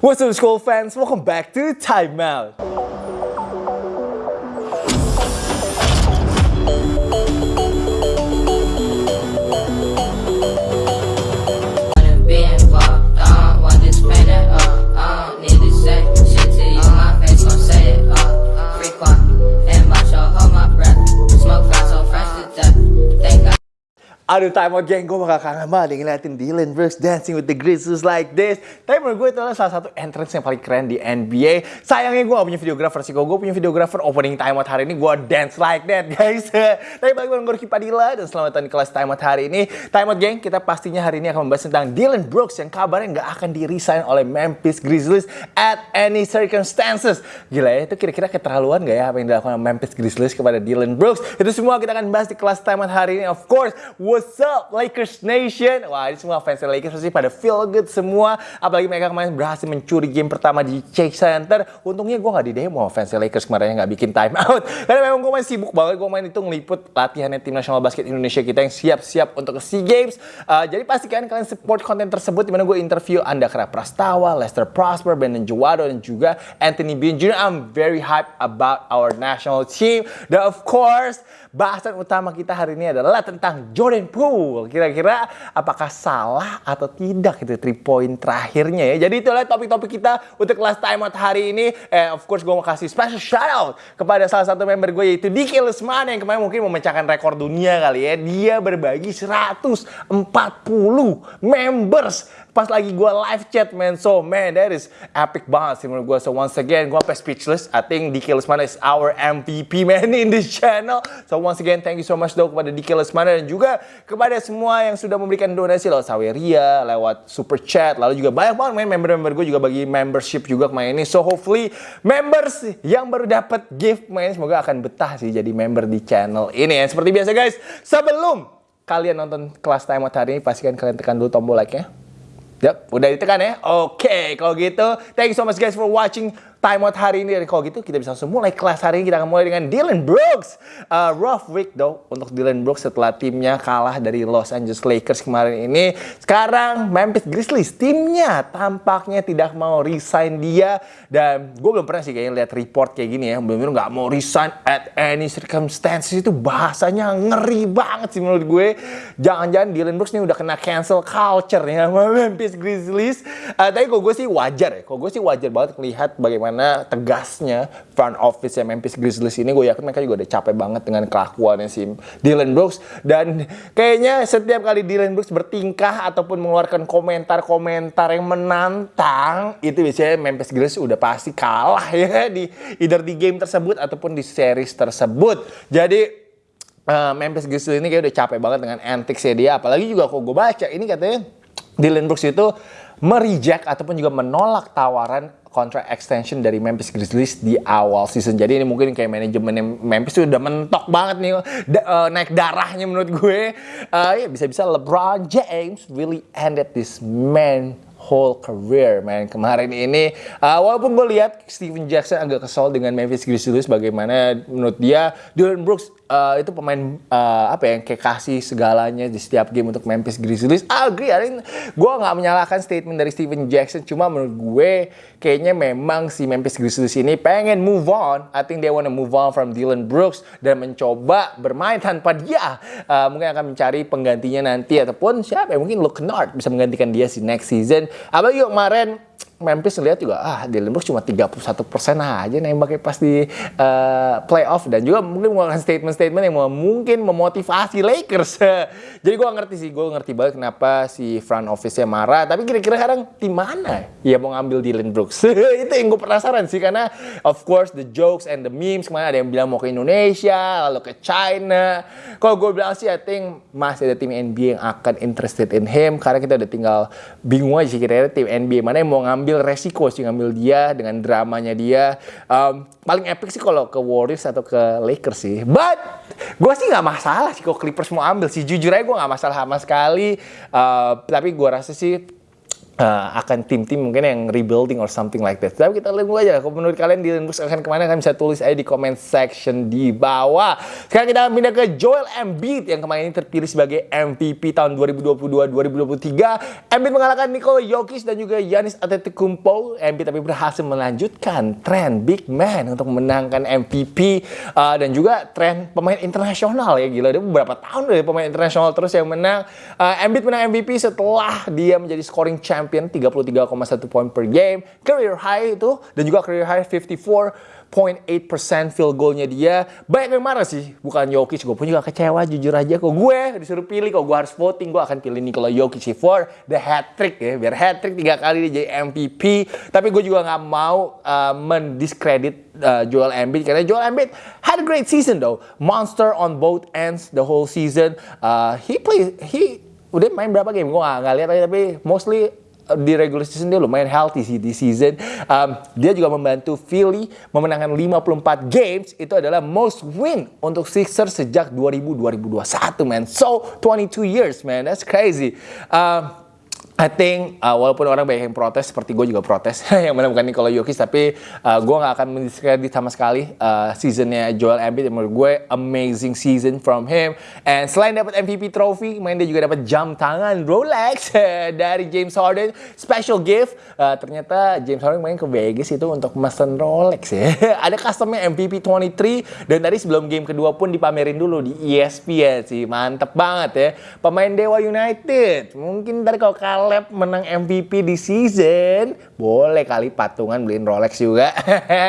What's up school fans? Welcome back to Time Aduh time out geng, gue bakal kangen banget ngeliatin Dylan Brooks dancing with the Grizzlies like this. Tapi menurut gue itu adalah salah satu entrance yang paling keren di NBA. Sayangnya gue gak punya videographer sih. Gue punya videographer opening time out hari ini, gue dance like that guys. Tapi bareng gue Ricky Padilla dan selamat datang di kelas time out hari ini. Time out geng, kita pastinya hari ini akan membahas tentang Dylan Brooks yang kabarnya gak akan di-resign oleh Memphis Grizzlies at any circumstances. Gila ya, itu kira-kira keterlaluan gak ya apa yang dilakukan Memphis Grizzlies kepada Dylan Brooks? Itu semua kita akan bahas di kelas time out hari ini. Of course, what's up Lakers Nation? Wah ini semua fans Lakers pasti pada feel good semua. Apalagi mereka kemarin berhasil mencuri game pertama di Chase Center. Untungnya gue gak di demo fans Lakers kemarin gak bikin time out. Karena memang gue main sibuk banget. Gue main itu ngeliput latihannya tim nasional basket Indonesia kita yang siap-siap untuk ke SEA Games. Uh, jadi pastikan kalian support konten tersebut di mana gue interview Andakra Prastawa, Lester Prosper, Brandon Juwado, dan juga Anthony Bean Jr. I'm very hyped about our national team. Dan of course, bahasan utama kita hari ini adalah tentang Jordan Poole. Kira-kira apakah salah atau tidak itu three point terakhirnya ya. Jadi itulah topik-topik kita untuk kelas time out hari ini. And of course gue mau kasih special shout out kepada salah satu member gue yaitu Diki Lesmana yang kemarin mungkin memecahkan rekor dunia kali ya. Dia berbagi 140 members pas lagi gue live chat man. So man that is epic banget sih menurut gue so once again gue sampai speechless. I think Diki Lesmana is our MVP man in this channel. So once again thank you so much though kepada Diki Lesmana dan juga kepada semua yang sudah memberikan donasi lewat Saweria lewat super chat lalu juga banyak banget man member-member gue juga bagi membership juga kemarin ini. So hopefully members yang baru dapat gift man semoga akan betah sih jadi member di channel ini. Ya seperti biasa guys sebelum kalian nonton kelas time out hari ini pastikan kalian tekan dulu tombol like Yap, udah ditekan ya? Oke, kalau gitu, thank you so much guys for watching time out hari ini. Dan kalau gitu, kita bisa langsung mulai kelas hari ini. Kita akan mulai dengan Dylan Brooks. Uh, rough week though untuk Dylan Brooks setelah timnya kalah dari Los Angeles Lakers kemarin ini. Sekarang Memphis Grizzlies, timnya tampaknya tidak mau resign dia. Dan gue belum pernah sih kayaknya lihat report kayak gini ya. Belum nggak mau resign at any circumstances itu bahasanya ngeri banget sih menurut gue. Jangan-jangan Dylan Brooks ini udah kena cancel culture ya Memphis Grizzlies. Uh, tapi kalau gue sih wajar ya. Kalau gue sih wajar banget melihat bagaimana tegasnya front office ya Memphis Grizzlies ini. Gue yakin mereka juga udah capek banget dengan kelakuannya si Dylan Brooks. Dan kayaknya setiap kali Dylan Brooks bertingkah ataupun mengeluarkan komentar-komentar yang menantang, itu biasanya Memphis Grizzlies udah pasti kalah ya di either di game tersebut ataupun di series tersebut. Jadi Uh, Memphis Grizzlies ini kayak udah capek banget dengan antics ya dia. Apalagi juga kok gue baca ini katanya Dylan Brooks itu mereject ataupun juga menolak tawaran kontrak extension dari Memphis Grizzlies di awal season. Jadi ini mungkin kayak manajemen Memphis itu udah mentok banget nih da uh, naik darahnya menurut gue. Uh, ya bisa-bisa LeBron James really ended this man whole career man kemarin ini uh, walaupun gue lihat Steven Jackson agak kesal dengan Memphis Grizzlies bagaimana menurut dia Dylan Brooks uh, itu pemain uh, apa ya yang kayak kasih segalanya di setiap game untuk Memphis Grizzlies. I agree I gue nggak menyalahkan statement dari Steven Jackson cuma menurut gue kayaknya memang si Memphis Grizzlies ini pengen move on. I think they wanna move on from Dylan Brooks dan mencoba bermain tanpa dia. Uh, mungkin akan mencari penggantinya nanti ataupun siapa ya mungkin Luke Kennard bisa menggantikan dia si next season. Apalagi kemarin Memphis lihat juga ah Brooks cuma 31 persen aja nembaknya pas di uh, playoff dan juga mungkin mengeluarkan statement-statement yang mungkin memotivasi Lakers. Jadi gue ngerti sih, gue ngerti banget kenapa si front office-nya marah. Tapi kira-kira sekarang tim mana ya mau ngambil Dylan Brooks? Itu yang gue penasaran sih karena of course the jokes and the memes ke mana ada yang bilang mau ke Indonesia, lalu ke China. Kalau gue bilang sih I think masih ada tim NBA yang akan interested in him karena kita udah tinggal bingung aja kira-kira tim NBA mana yang mau ngambil ngambil resiko sih ngambil dia dengan dramanya dia. Um, paling epic sih kalau ke Warriors atau ke Lakers sih. But gue sih nggak masalah sih kalau Clippers mau ambil sih. Jujur aja gue nggak masalah sama sekali. Uh, tapi gue rasa sih uh, akan tim-tim mungkin yang rebuilding or something like that. Tapi kita lihat dulu aja. Kalau menurut kalian Dylan Brooks akan ke mana? Kalian bisa tulis aja di comment section di bawah. Sekarang kita pindah ke Joel Embiid yang kemarin ini terpilih sebagai MVP tahun 2022-2023. Embiid mengalahkan Nikola Jokic dan juga Giannis Antetokounmpo. Embiid tapi berhasil melanjutkan tren big man untuk memenangkan MVP uh, dan juga tren pemain internasional ya gila. Dia beberapa tahun dari pemain internasional terus yang menang. Uh, Embiid menang MVP setelah dia menjadi scoring champion champion 33,1 poin per game, career high itu dan juga career high 54.8% field goalnya dia. Banyak yang marah sih, bukan Jokic. Gue pun juga kecewa jujur aja kok gue disuruh pilih kok gue harus voting gue akan pilih Nikola Jokic for the hat trick ya biar hat trick tiga kali dia jadi MVP. Tapi gue juga nggak mau uh, mendiskredit uh, Joel Embiid karena Joel Embiid had a great season though, monster on both ends the whole season. Uh, he play he udah main berapa game gue nggak lihat tapi mostly di regular season dia lumayan healthy sih di season. Um, dia juga membantu Philly memenangkan 54 games. Itu adalah most win untuk Sixers sejak 2000-2021, man. So, 22 years, man. That's crazy. Um, I think uh, walaupun orang banyak yang protes seperti gue juga protes yang mana bukan Nikola Jokic tapi uh, gue nggak akan mendiskredit sama sekali uh, seasonnya Joel Embiid. Menurut gue amazing season from him. And selain dapat MVP trophy main dia juga dapat jam tangan Rolex dari James Harden. Special gift uh, ternyata James Harden main ke Vegas itu untuk mesen Rolex ya. Ada customnya MVP 23 dan tadi sebelum game kedua pun dipamerin dulu di ESPN sih. Mantep banget ya. Pemain Dewa United. Mungkin dari kalau kalah Caleb menang MVP di season, boleh kali patungan beliin Rolex juga.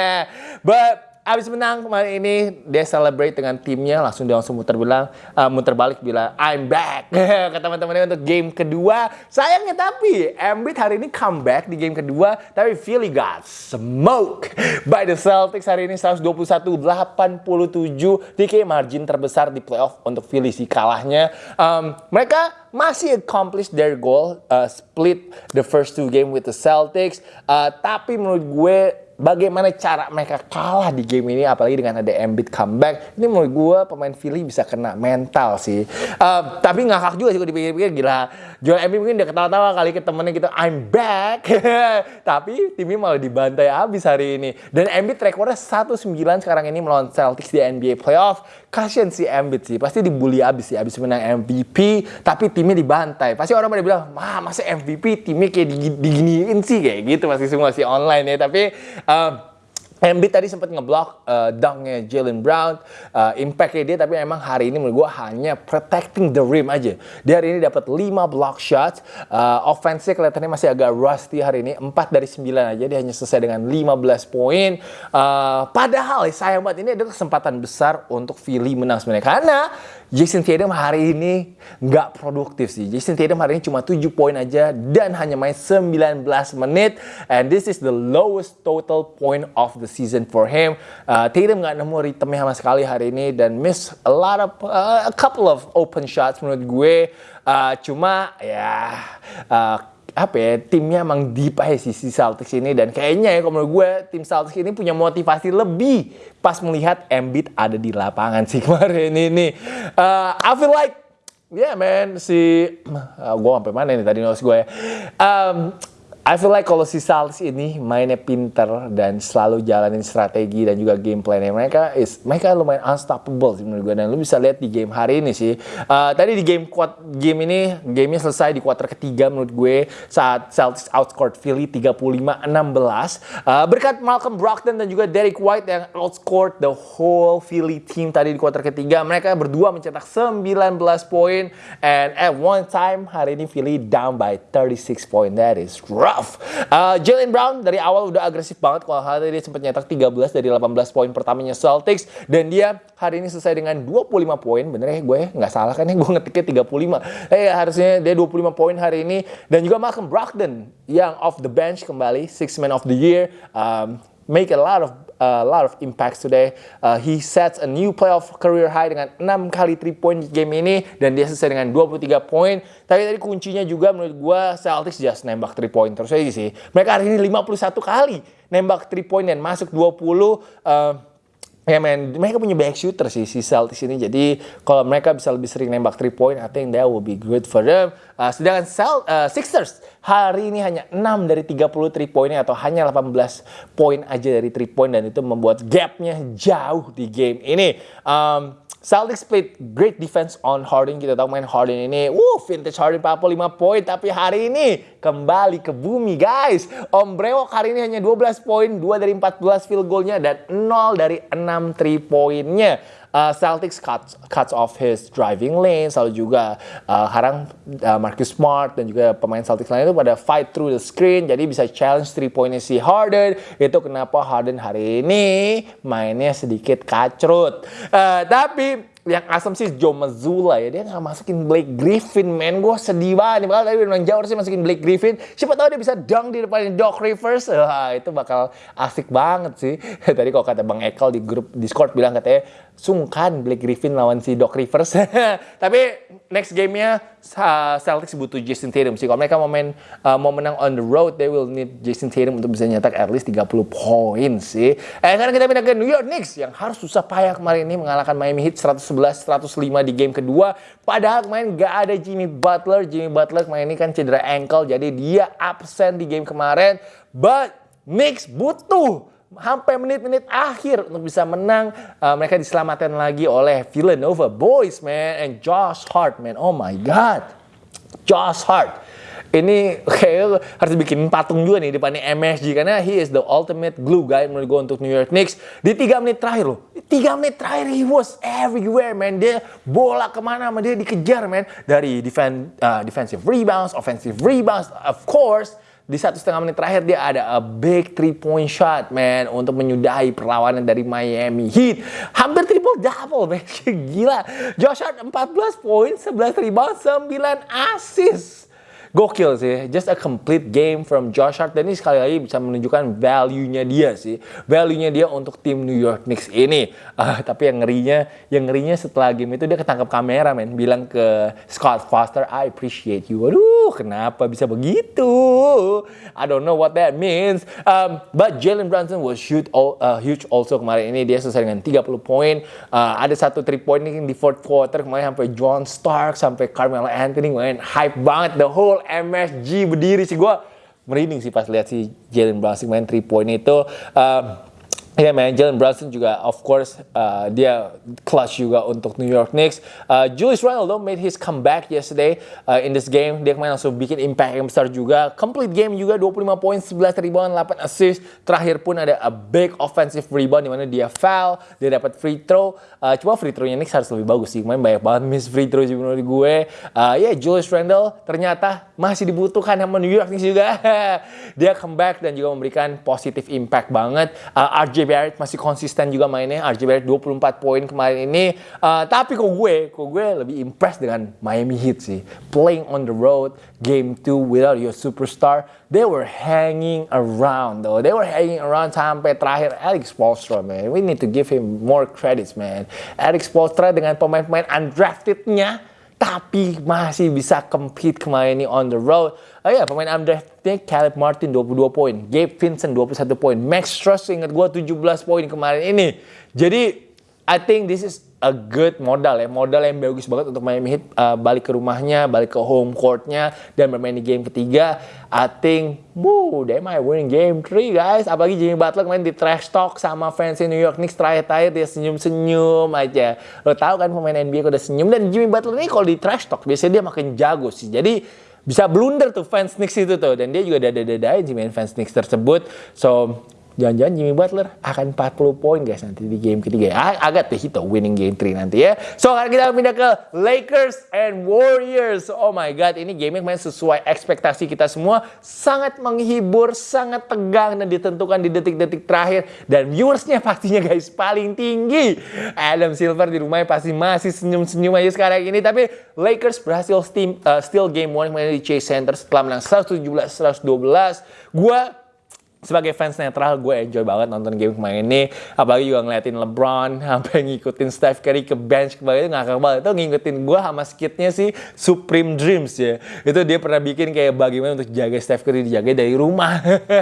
But abis menang kemarin ini dia celebrate dengan timnya langsung dia langsung muter bilang uh, muter balik bilang I'm back. Ke teman-temannya untuk game kedua. Sayangnya tapi Embiid hari ini comeback di game kedua tapi Philly got smoke by the Celtics hari ini 121-87 DK margin terbesar di playoff untuk Philly sih kalahnya. Um, mereka masih accomplish their goal uh, split the first two game with the Celtics. Uh, tapi menurut gue bagaimana cara mereka kalah di game ini apalagi dengan ada Embiid comeback. Ini menurut gue pemain Philly bisa kena mental sih. Uh, tapi ngakak juga sih kalau dipikir-pikir gila. Joel Embiid mungkin udah ketawa-tawa kali ke temennya gitu I'm back. Tapi timnya malah dibantai habis hari ini. Dan Embiid rekornya 1-9 sekarang ini melawan Celtics di NBA playoff. Kasian si Embiid sih pasti dibully abis sih abis menang MVP tapi timnya dibantai. Pasti orang pada bilang mah masa MVP timnya kayak diginiin sih? Kayak gitu masih semua sih online ya tapi Um, Embiid tadi sempat ngeblok uh, dunknya Jalen Brown, uh, impactnya dia tapi emang hari ini menurut gue hanya protecting the rim aja. Dia hari ini dapat 5 block shots, uh, offense-nya kelihatannya masih agak rusty hari ini, 4 dari 9 aja dia hanya selesai dengan 15 poin. Uh, padahal sayang banget ini ada kesempatan besar untuk Philly menang sebenarnya karena Jason Tatum hari ini nggak produktif sih. Jason Tatum hari ini cuma 7 poin aja dan hanya main 19 menit. And this is the lowest total point of the season for him. Uh, Tatum nggak nemu ritme sama sekali hari ini dan miss a lot of uh, a couple of open shots menurut gue. Uh, cuma ya uh, apa ya timnya emang deep aja sih si Celtics ini dan kayaknya ya kalau menurut gue tim Celtics ini punya motivasi lebih pas melihat Embiid ada di lapangan sih kemarin ini. Uh, I feel like yeah man si uh, gue sampai mana nih tadi nulis gue ya. Um, I feel like kalau si Celtics ini mainnya pinter dan selalu jalanin strategi dan juga game plan mereka is mereka lumayan unstoppable sih menurut gue dan lu bisa lihat di game hari ini sih. Uh, tadi di game kuat game ini gamenya selesai di kuarter ketiga menurut gue. Saat Celtics outscored Philly 35-16 uh, berkat Malcolm Brogdon dan juga Derek White yang outscored the whole Philly team tadi di kuarter ketiga mereka berdua mencetak 19 poin. And at one time hari ini Philly down by 36 point that is rough Uh, Jalen Brown dari awal udah agresif banget kalau hari ini sempat nyetak 13 dari 18 poin pertamanya Celtics. Dan dia hari ini selesai dengan 25 poin. Bener ya gue nggak salah kan ya gue ngetiknya 35. Eh harusnya dia 25 poin hari ini. Dan juga Malcolm Brogdon yang off the bench kembali six man of the year. Um, make a lot of a lot of impacts today. Uh, he sets a new playoff career high dengan 6 kali 3 point game ini dan dia selesai dengan 23 poin. Tapi tadi kuncinya juga menurut gue Celtics just nembak 3 point terus aja sih. Mereka hari ini 51 kali nembak 3 point dan masuk 20 uh, Ya men, mereka punya banyak shooter sih si Celtics ini. Jadi kalau mereka bisa lebih sering nembak 3 point, I think that will be good for them. Uh, sedangkan Cel uh, Sixers hari ini hanya 6 dari 33 poinnya atau hanya 18 poin aja dari 3 point dan itu membuat gapnya jauh di game ini. Um, Celtics played great defense on Harden. Kita tahu main Harden ini, wuh, vintage Harden 45 poin. Tapi hari ini kembali ke bumi, guys. Om Brewok hari ini hanya 12 poin, 2 dari 14 field goalnya dan 0 dari 6 3 poinnya uh, Celtics cuts, cuts off his driving lane, selalu juga uh, harang uh, Marcus Smart dan juga pemain Celtics lain itu pada fight through the screen, jadi bisa challenge three pointnya si Harden. Itu kenapa Harden hari ini mainnya sedikit kacrut. Uh, tapi yang asem sih Joe Mazzulla ya. Dia nggak masukin Blake Griffin men gue sedih banget. Bakal tadi bilang jauh sih masukin Blake Griffin. Siapa tahu dia bisa dunk di depan Doc Rivers. Wah, itu bakal asik banget sih. Tadi kalau kata Bang Ekel di grup Discord bilang katanya sungkan Blake Griffin lawan si Doc Rivers. Tapi next gamenya Celtics butuh Jason Tatum sih. Kalau mereka mau main uh, mau menang on the road they will need Jason Tatum untuk bisa nyetak at least 30 poin sih. Eh sekarang kita pindah ke New York Knicks yang harus susah payah kemarin ini mengalahkan Miami Heat 111-105 di game kedua. Padahal kemarin gak ada Jimmy Butler. Jimmy Butler kemarin ini kan cedera ankle jadi dia absen di game kemarin. But Knicks butuh sampai menit-menit akhir untuk bisa menang. Uh, mereka diselamatkan lagi oleh Villanova Boys, man. And Josh Hart, man. Oh my God. Josh Hart. Ini kayak harus bikin patung juga nih depannya MSG karena he is the ultimate glue guy menurut gue untuk New York Knicks di tiga menit terakhir loh tiga menit terakhir he was everywhere man dia bola ke mana sama dia dikejar man dari defend, uh, defensive rebounds offensive rebounds of course di satu setengah menit terakhir dia ada a big three point shot man untuk menyudahi perlawanan dari Miami Heat. Hampir triple double man gila. Josh Hart 14 poin 11 rebound 9 assist gokil sih. Just a complete game from Josh Hart. Dan ini sekali lagi bisa menunjukkan value-nya dia sih. Value-nya dia untuk tim New York Knicks ini. Uh, tapi yang ngerinya, yang ngerinya setelah game itu dia ketangkap kamera men. Bilang ke Scott Foster, I appreciate you. Aduh, kenapa bisa begitu? I don't know what that means. Um, but Jalen Brunson was huge, uh, huge also kemarin ini. Dia selesai dengan 30 poin. Uh, ada satu 3 point di fourth quarter kemarin sampai John Stark, sampai Carmelo Anthony main hype banget the whole MSG berdiri sih gue merinding sih pas lihat si Jalen Brunson main 3 point itu. Um, Ya, yeah, man, Jalen Brunson juga, of course, uh, dia clutch juga untuk New York Knicks. Uh, Julius Randle made his comeback yesterday uh, in this game. Dia kemarin langsung bikin impact yang besar juga. Complete game juga, 25 poin, 11 rebound, 8 assist. Terakhir pun ada a big offensive rebound di mana dia foul, dia dapat free throw. Uh, cuma free throw-nya Knicks harus lebih bagus sih. Kemarin banyak banget miss free throw juga menurut gue. Uh, ya, yeah, Julius Randle ternyata masih dibutuhkan sama New York Knicks juga. dia comeback dan juga memberikan positive impact banget. Uh, RJ Barrett masih konsisten juga mainnya. RJ Barrett 24 poin kemarin ini. Uh, tapi kok gue, kok gue lebih impressed dengan Miami Heat sih. Playing on the road, game 2 without your superstar. They were hanging around though. They were hanging around sampai terakhir Alex Spoelstra, man. We need to give him more credits, man. Alex Spoelstra dengan pemain-pemain undraftednya tapi masih bisa compete kemarin ini on the road. Oh ya, pemain undrafted Caleb Martin 22 poin, Gabe Vincent 21 poin, Max Struss ingat gua 17 poin kemarin ini. Jadi I think this is a good modal ya, modal yang bagus banget untuk Miami Heat uh, balik ke rumahnya, balik ke home courtnya dan bermain di game ketiga. I think, woo, they might win game 3 guys. Apalagi Jimmy Butler main di trash talk sama fans New York Knicks terakhir-terakhir dia senyum-senyum aja. Lo tau kan pemain NBA udah senyum dan Jimmy Butler ini kalau di trash talk biasanya dia makin jago sih. Jadi bisa blunder tuh fans Knicks itu tuh dan dia juga dada-dadain fans Knicks tersebut. So jangan-jangan Jimmy Butler akan 40 poin guys nanti di game ketiga. Agak the hit winning game 3 nanti ya. So sekarang kita pindah ke Lakers and Warriors. Oh my god, ini game yang main sesuai ekspektasi kita semua. Sangat menghibur, sangat tegang dan ditentukan di detik-detik terakhir. Dan viewersnya pastinya guys paling tinggi. Adam Silver di rumahnya pasti masih senyum-senyum aja sekarang ini. Tapi Lakers berhasil steam, uh, steal game 1 di Chase Center setelah menang 117-112. Gua sebagai fans netral gue enjoy banget nonton game kemarin ini. Apalagi juga ngeliatin LeBron sampai ngikutin Steph Curry ke bench kemarin itu ngakak banget. Itu ngikutin gue sama skitnya sih Supreme Dreams ya. Itu dia pernah bikin kayak bagaimana untuk jaga Steph Curry dijaga dari rumah.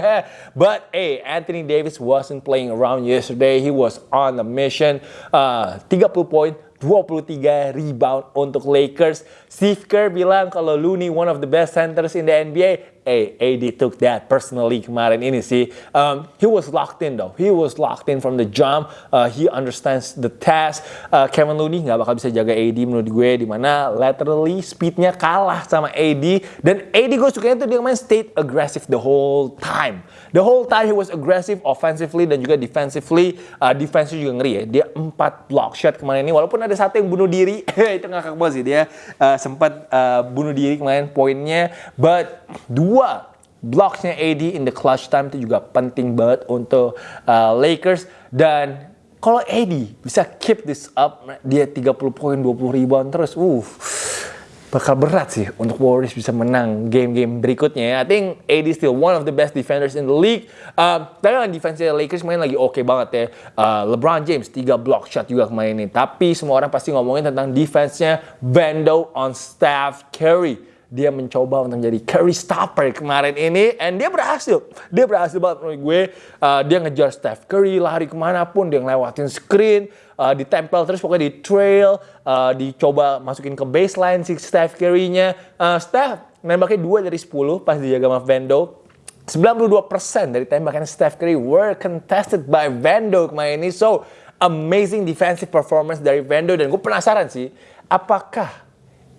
But hey Anthony Davis wasn't playing around yesterday. He was on a mission. Uh, 30 poin 23 rebound untuk Lakers. Steve Kerr bilang kalau Looney one of the best centers in the NBA. Hey, AD took that personally kemarin ini sih. Um, he was locked in though. He was locked in from the jump. Uh, he understands the task. Uh, Kevin Looney nggak bakal bisa jaga AD menurut gue. Di mana laterally speednya kalah sama AD. Dan AD gue sukanya tuh dia main state aggressive the whole time. The whole time he was aggressive offensively dan juga defensively. Uh, defense juga ngeri ya. Dia 4 block shot kemarin ini. Walaupun ada satu yang bunuh diri. itu ngakak banget sih. Dia uh, sempat uh, bunuh diri kemarin poinnya. But dua blocksnya AD in the clutch time itu juga penting banget untuk uh, Lakers. Dan kalau AD bisa keep this up, dia 30 poin, 20 rebound terus. Uh, bakal berat sih untuk Warriors bisa menang game-game berikutnya. I think AD still one of the best defenders in the league. Uh, tapi kan defense Lakers main lagi oke banget ya. Uh, LeBron James 3 block shot juga kemarin ini. Tapi semua orang pasti ngomongin tentang defense-nya Bando on Steph Curry dia mencoba untuk menjadi carry stopper kemarin ini and dia berhasil dia berhasil banget menurut gue uh, dia ngejar Steph Curry lari ke mana pun dia ngelewatin screen uh, ditempel terus pokoknya di trail uh, dicoba masukin ke baseline si Steph Curry-nya. Uh, Steph nembaknya 2 dari 10 pas dijaga sama Vando 92% dari tembakan Steph Curry were contested by Vando kemarin ini. So amazing defensive performance dari Vando dan gue penasaran sih apakah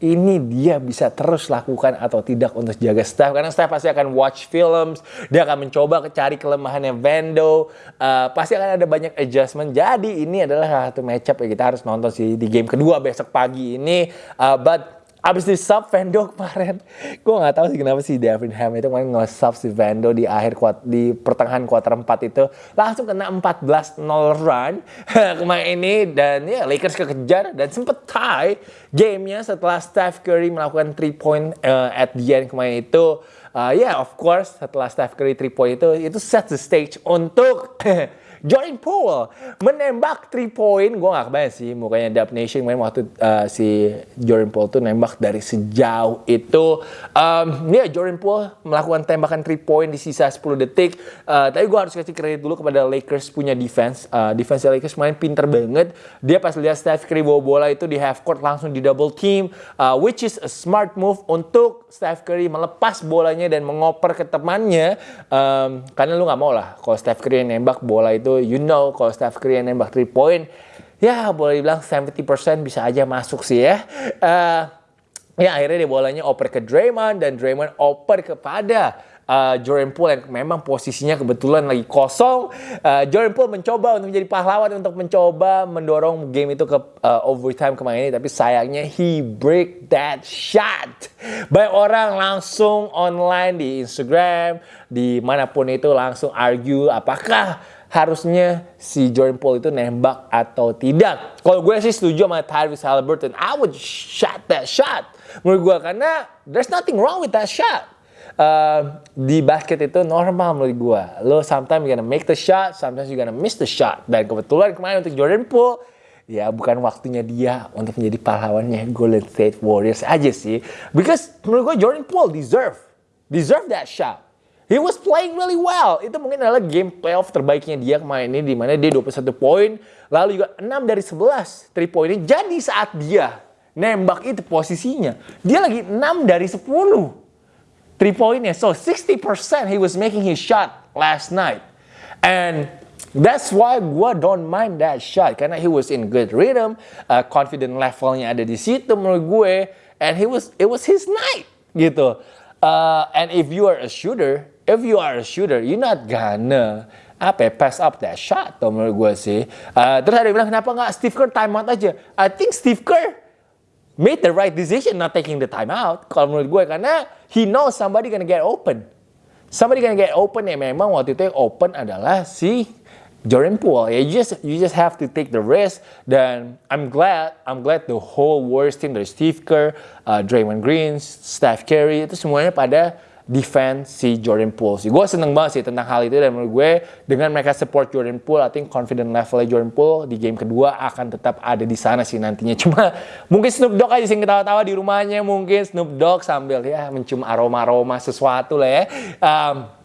ini dia bisa terus lakukan atau tidak untuk jaga Steph karena Steph pasti akan watch films dia akan mencoba cari kelemahannya. Vando uh, pasti akan ada banyak adjustment. Jadi ini adalah satu matchup yang kita harus nonton sih di game kedua besok pagi ini. Uh, but Abis di sub Vando kemarin, gue nggak tahu sih kenapa sih Devin Ham itu kemarin nge-sub si Vando di akhir kuat di pertengahan kuarter 4 itu. Langsung kena 14-0 run. Kemarin ini dan ya Lakers kekejar dan sempet tie gamenya setelah Steph Curry melakukan 3 point uh, at the end kemarin itu. Uh, ya yeah, of course setelah Steph Curry 3 point itu itu set the stage untuk Jordan Poole menembak 3 point. Gue gak kebayang sih mukanya Dub Nation main waktu uh, si Jordan Poole tuh nembak dari sejauh itu. Um, ya yeah, Jordan Poole melakukan tembakan 3 point di sisa 10 detik. Uh, tapi gue harus kasih kredit dulu kepada Lakers punya defense. Uh, defense Lakers main pinter banget. Dia pas lihat Steph Curry bawa bola itu di half court langsung di double team. Uh, which is a smart move untuk Steph Curry melepas bolanya dan mengoper ke temannya. Um, karena lu gak mau lah kalau Steph Curry nembak bola itu itu you know kalau Steph Curry yang nembak 3 point ya boleh dibilang 70% bisa aja masuk sih ya uh, ya akhirnya dia bolanya oper ke Draymond dan Draymond oper kepada uh, Jordan Poole yang memang posisinya kebetulan lagi kosong. Uh, Jordan Poole mencoba untuk menjadi pahlawan untuk mencoba mendorong game itu ke uh, overtime kemarin ini, tapi sayangnya he break that shot. Banyak orang langsung online di Instagram, di mana pun itu langsung argue apakah harusnya si Jordan Poole itu nembak atau tidak. Kalau gue sih setuju sama Tyrese Halliburton, I would shot that shot. Menurut gue karena there's nothing wrong with that shot uh, di basket itu normal menurut gue. Lo sometimes you gonna make the shot, sometimes you gonna miss the shot. Dan kebetulan kemarin untuk Jordan Poole, ya bukan waktunya dia untuk menjadi pahlawannya Golden State Warriors aja sih. Because menurut gue Jordan Poole deserve, deserve that shot. He was playing really well. Itu mungkin adalah game playoff terbaiknya dia kemarin ini di mana dia 21 poin, lalu juga 6 dari 11 3 poinnya. Jadi saat dia nembak itu posisinya, dia lagi 6 dari 10 three pointnya. So 60% he was making his shot last night. And that's why gue don't mind that shot. Karena he was in good rhythm. Uh, confident levelnya ada di situ menurut gue. And he was, it was his night gitu. Uh, and if you are a shooter, if you are a shooter, you're not gonna apa ya, pass up that shot tuh menurut gue sih. Uh, terus ada yang bilang kenapa nggak Steve Kerr time out aja? I think Steve Kerr made the right decision not taking the timeout kalau menurut gue karena he knows somebody gonna get open. Somebody gonna get open ya memang waktu itu yang open adalah si Jordan Poole. Ya you just you just have to take the risk dan I'm glad I'm glad the whole Warriors team dari Steve Kerr, uh, Draymond Green, Steph Curry itu semuanya pada defense si Jordan Poole sih. Gue seneng banget sih tentang hal itu dan menurut gue dengan mereka support Jordan Poole, I think confident levelnya Jordan Poole di game kedua akan tetap ada di sana sih nantinya. Cuma mungkin Snoop Dogg aja sih ketawa-tawa di rumahnya mungkin Snoop Dogg sambil ya mencium aroma-aroma sesuatu lah ya. Um,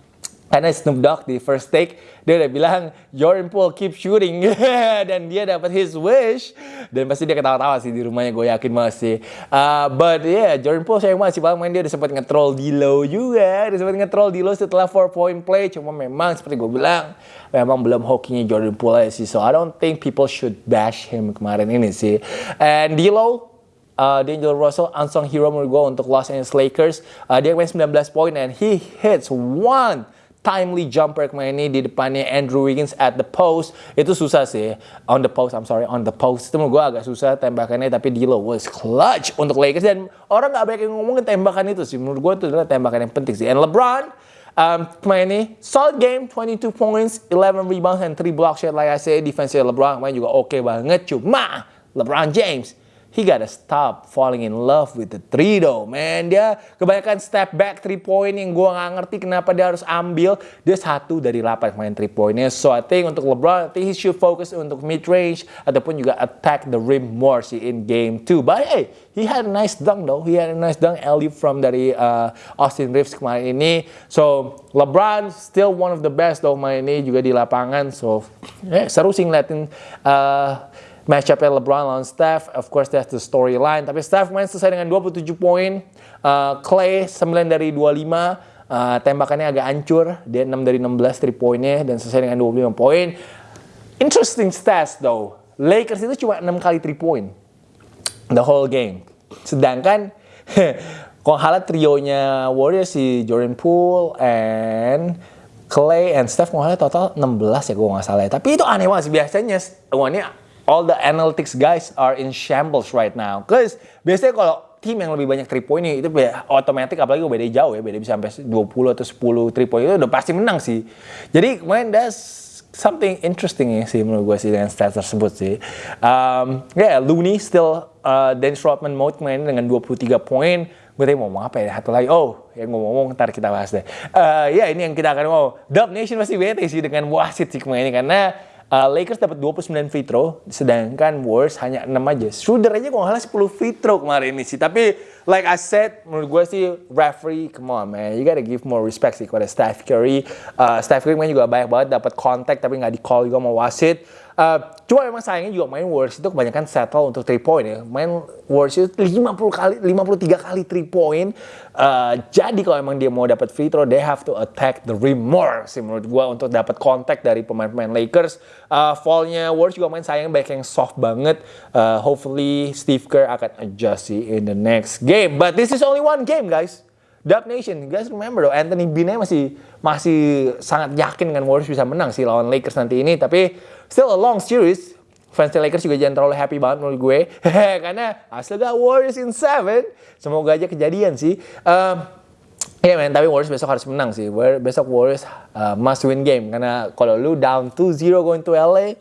karena Snoop Dogg di first take dia udah bilang Jordan Poole keep shooting. Dan dia dapat his wish. Dan pasti dia ketawa-tawa sih di rumahnya gue yakin banget sih. Uh, but yeah Jordan Poole sayang banget sih main dia udah sempat nge-troll Dilo juga. Udah sempat nge-troll Dilo setelah 4 point play. Cuma memang seperti gue bilang memang belum hokinya Jordan Poole sih. So I don't think people should bash him kemarin ini sih. And Dilo Uh, D'Angelo Russell, unsung hero menurut gue untuk Los Angeles Lakers. Uh, dia main 19 poin and he hits one timely jumper kemarin ini di depannya Andrew Wiggins at the post. Itu susah sih. On the post I'm sorry on the post. Itu gue agak susah tembakannya tapi D'Lo was clutch untuk Lakers. Dan orang nggak banyak yang ngomongin tembakan itu sih. Menurut gue itu adalah tembakan yang penting sih. And LeBron um, kemarin ini solid game 22 points 11 rebounds and 3 block shot. Like I say defense LeBron kemarin juga oke okay banget. Cuma LeBron James he gotta stop falling in love with the three though, man. Dia kebanyakan step back three point yang gue nggak ngerti kenapa dia harus ambil. Dia satu dari delapan main three pointnya. So I think untuk LeBron, I think he should focus untuk mid range ataupun juga attack the rim more sih in game two. But hey, he had a nice dunk though. He had a nice dunk alley from dari uh, Austin Reeves kemarin ini. So LeBron still one of the best though main ini juga di lapangan. So yeah, seru sih ngeliatin uh, matchup LeBron lawan Steph. Of course that's the storyline. Tapi Steph main selesai dengan 27 poin. Uh, Clay 9 dari 25. Uh, tembakannya agak hancur. Dia 6 dari 16 3 poinnya dan selesai dengan 25 poin. Interesting stats though. Lakers itu cuma 6 kali 3 point. The whole game. Sedangkan kalau halat trionya Warriors si Jordan Poole and Clay and Steph kalau total 16 ya gue nggak salah ya. Tapi itu aneh banget sih biasanya. Wah ini all the analytics guys are in shambles right now. Cause biasanya kalau tim yang lebih banyak 3 point itu otomatis apalagi beda jauh ya, beda bisa sampai 20 atau 10 3 point itu udah pasti menang sih. Jadi kemarin that's something interesting ya sih menurut gue sih dengan stats tersebut sih. Um, ya yeah, Looney still uh, Dennis Rodman mode kemarin dengan 23 poin. Gue tadi mau ngomong apa ya? Satu lagi. Oh, yang ngomong-ngomong ntar kita bahas deh. Uh, ya ini yang kita akan mau. Dub Nation masih bete sih dengan wasit sih kemarin ini karena Uh, Lakers dapat 29 free throw, sedangkan Warriors hanya 6 aja. Schroeder aja kalau nggak 10 free throw kemarin ini sih. Tapi like I said, menurut gue sih referee, come on man, you gotta give more respect sih kepada Steph Curry. Uh, Steph Curry main juga banyak banget dapat kontak tapi nggak di call juga mau wasit. Uh, cuma memang sayangnya juga main Warriors itu kebanyakan settle untuk 3 point ya. Main Warriors itu 50 kali, 53 kali 3 point. Uh, jadi kalau emang dia mau dapat free throw, they have to attack the rim more sih menurut gua untuk dapat kontak dari pemain-pemain Lakers. Uh, fallnya Warriors juga main sayang banyak yang soft banget. Uh, hopefully Steve Kerr akan adjust sih in the next game. But this is only one game guys. Dub Nation, guys remember though, Anthony Bean masih masih sangat yakin dengan Warriors bisa menang sih lawan Lakers nanti ini. Tapi still a long series. Fans Lakers juga jangan terlalu happy banget menurut gue. Karena hasil gak Warriors in 7. Semoga aja kejadian sih. Um, Ya yeah, men, tapi Warriors besok harus menang sih. Besok Warriors uh, must win game. Karena kalau lu down 2-0 going to LA,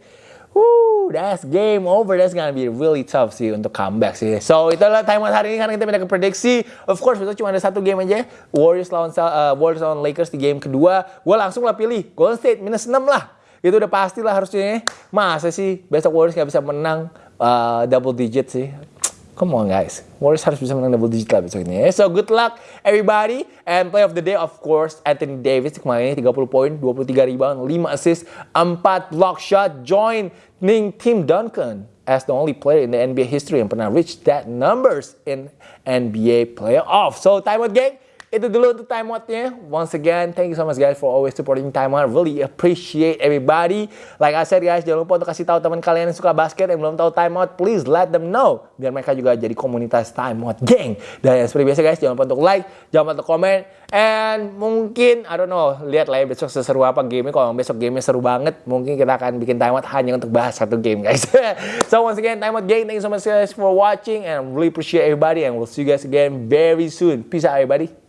Woo, that's game over. That's gonna be really tough sih untuk comeback sih. So itulah time out hari ini karena kita pindah ke prediksi. Of course besok cuma ada satu game aja. Warriors lawan uh, Warriors lawan Lakers di game kedua. Gue langsung lah pilih Golden State minus 6 lah. Itu udah pasti lah harusnya. Masa sih besok Warriors gak bisa menang uh, double digit sih. Come on guys, Warriors harus bisa menang double digit lah besok ini. So good luck everybody. And play of the day of course Anthony Davis kemarin ini 30 poin, 23 rebound, 5 assist, 4 block shot. Joining Tim Duncan as the only player in the NBA history yang pernah reach that numbers in NBA playoff. So time out gang. Itu dulu untuk time out-nya. Once again, thank you so much guys for always supporting time out. Really appreciate everybody. Like I said guys, jangan lupa untuk kasih tahu teman kalian yang suka basket yang belum tahu time out, please let them know biar mereka juga jadi komunitas time out gang. Dan seperti biasa guys, jangan lupa untuk like, jangan lupa untuk komen, and mungkin I don't know, lihat lah ya besok seseru apa game Kalau besok game seru banget, mungkin kita akan bikin time out hanya untuk bahas satu game guys. so once again, time out gang. Thank you so much guys for watching and really appreciate everybody and we'll see you guys again very soon. Peace out everybody.